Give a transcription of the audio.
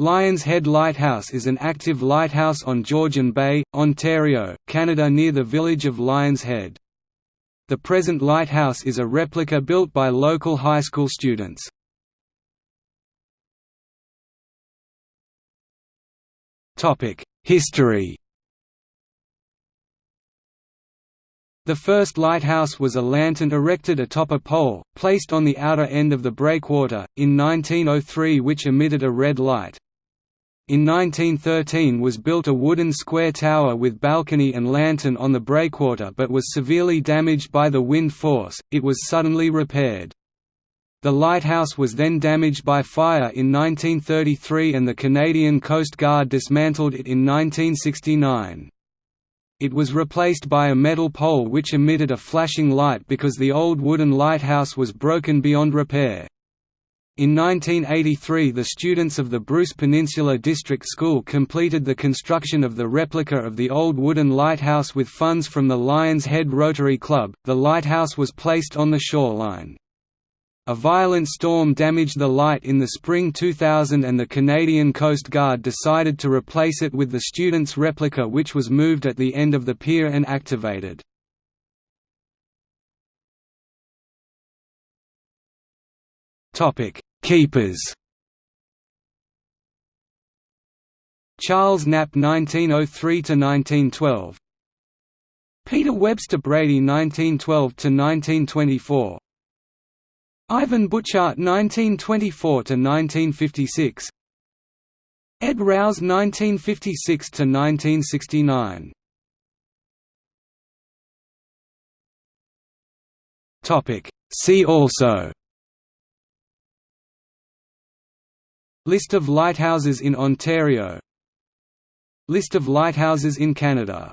Lions Head Lighthouse is an active lighthouse on Georgian Bay, Ontario, Canada near the village of Lions Head. The present lighthouse is a replica built by local high school students. History The first lighthouse was a lantern erected atop a pole, placed on the outer end of the breakwater, in 1903 which emitted a red light. In 1913 was built a wooden square tower with balcony and lantern on the breakwater but was severely damaged by the wind force, it was suddenly repaired. The lighthouse was then damaged by fire in 1933 and the Canadian Coast Guard dismantled it in 1969. It was replaced by a metal pole which emitted a flashing light because the old wooden lighthouse was broken beyond repair. In 1983 the students of the Bruce Peninsula District School completed the construction of the replica of the old wooden lighthouse with funds from the Lions Head Rotary Club. The lighthouse was placed on the shoreline. A violent storm damaged the light in the spring 2000 and the Canadian Coast Guard decided to replace it with the students' replica which was moved at the end of the pier and activated. Topic: Keepers. Charles Knapp 1903–1912 Peter Webster Brady 1912–1924 Ivan Butchart 1924–1956 Ed Rouse 1956–1969 See also List of lighthouses in Ontario. List of lighthouses in Canada